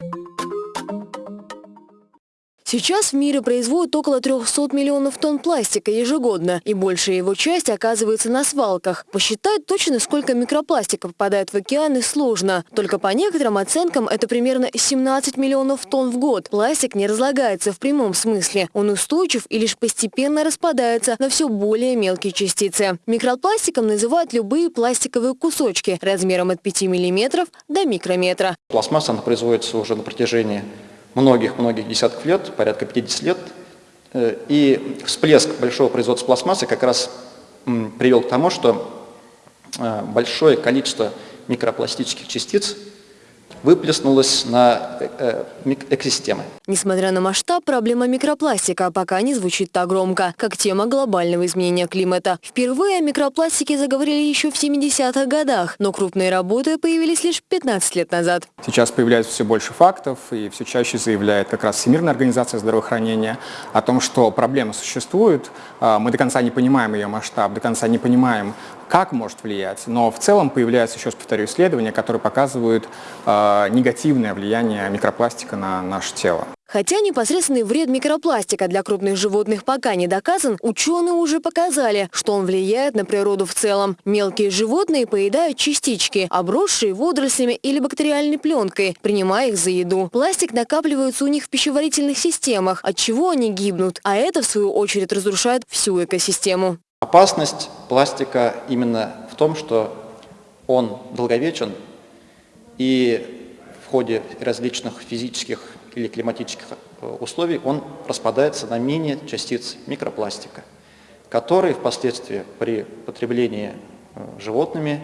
you Сейчас в мире производят около 300 миллионов тонн пластика ежегодно, и большая его часть оказывается на свалках. Посчитать точно, сколько микропластика попадает в океаны, сложно. Только по некоторым оценкам это примерно 17 миллионов тонн в год. Пластик не разлагается в прямом смысле. Он устойчив и лишь постепенно распадается на все более мелкие частицы. Микропластиком называют любые пластиковые кусочки размером от 5 миллиметров до микрометра. Пластмасса она производится уже на протяжении многих-многих десятков лет, порядка 50 лет. Э, и всплеск большого производства пластмассы как раз привел к тому, что э, большое количество микропластических частиц выплеснулась на э, экосистемы. Несмотря на масштаб, проблема микропластика пока не звучит так громко, как тема глобального изменения климата. Впервые о микропластике заговорили еще в 70-х годах, но крупные работы появились лишь 15 лет назад. Сейчас появляется все больше фактов, и все чаще заявляет как раз Всемирная организация здравоохранения о том, что проблема существует, а, мы до конца не понимаем ее масштаб, до конца не понимаем, как может влиять, но в целом появляются, еще раз повторю, исследования, которые показывают э, негативное влияние микропластика на наше тело. Хотя непосредственный вред микропластика для крупных животных пока не доказан, ученые уже показали, что он влияет на природу в целом. Мелкие животные поедают частички, обросшие водорослями или бактериальной пленкой, принимая их за еду. Пластик накапливается у них в пищеварительных системах, от чего они гибнут, а это, в свою очередь, разрушает всю экосистему. Опасность пластика именно в том, что он долговечен и в ходе различных физических или климатических э, условий он распадается на мини-частицы микропластика, которые впоследствии при потреблении э, животными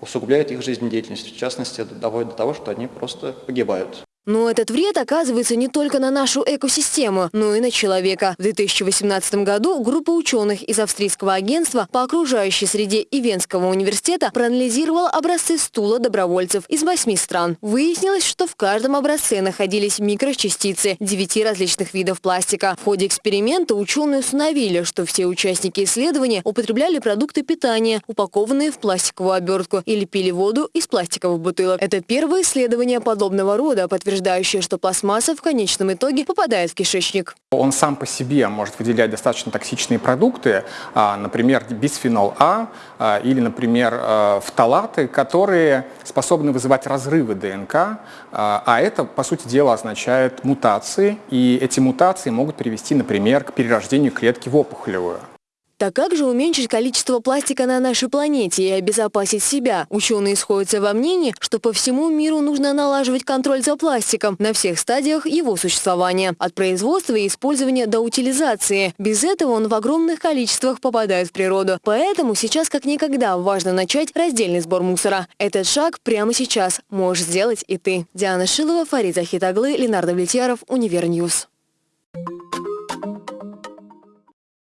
усугубляют их жизнедеятельность, в частности, доводят до того, что они просто погибают. Но этот вред оказывается не только на нашу экосистему, но и на человека. В 2018 году группа ученых из австрийского агентства по окружающей среде и Венского университета проанализировала образцы стула добровольцев из восьми стран. Выяснилось, что в каждом образце находились микрочастицы девяти различных видов пластика. В ходе эксперимента ученые установили, что все участники исследования употребляли продукты питания, упакованные в пластиковую обертку, или пили воду из пластиковых бутылок. Это первое исследование подобного рода, подтверждает утверждающая, что пластмасса в конечном итоге попадает в кишечник. Он сам по себе может выделять достаточно токсичные продукты, а, например, бисфенол А а, или, например, а, фталаты, которые способны вызывать разрывы ДНК, а это, по сути дела, означает мутации, и эти мутации могут привести, например, к перерождению клетки в опухолевую. Так как же уменьшить количество пластика на нашей планете и обезопасить себя? Ученые сходятся во мнении, что по всему миру нужно налаживать контроль за пластиком на всех стадиях его существования. От производства и использования до утилизации. Без этого он в огромных количествах попадает в природу. Поэтому сейчас как никогда важно начать раздельный сбор мусора. Этот шаг прямо сейчас можешь сделать и ты. Диана Шилова, Фарид Захитаглы, Ленар Давлетьяров, Univer News.